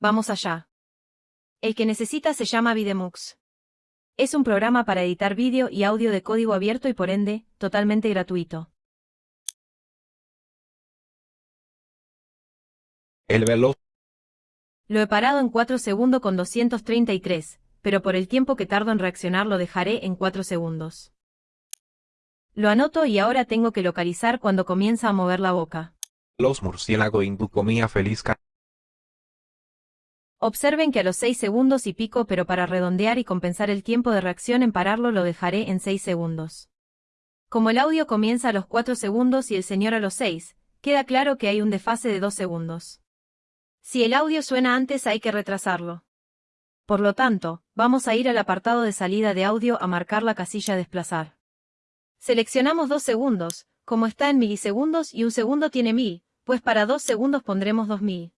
vamos allá. El que necesita se llama Videmux. Es un programa para editar vídeo y audio de código abierto y por ende, totalmente gratuito. El veloz. Lo he parado en 4 segundos con 233, pero por el tiempo que tardo en reaccionar lo dejaré en 4 segundos. Lo anoto y ahora tengo que localizar cuando comienza a mover la boca. Los murciélago hindú comía feliz Observen que a los 6 segundos y pico pero para redondear y compensar el tiempo de reacción en pararlo lo dejaré en 6 segundos. Como el audio comienza a los 4 segundos y el señor a los 6, queda claro que hay un desfase de 2 segundos. Si el audio suena antes hay que retrasarlo. Por lo tanto, vamos a ir al apartado de salida de audio a marcar la casilla desplazar. Seleccionamos 2 segundos, como está en milisegundos y un segundo tiene 1000, pues para 2 segundos pondremos 2000.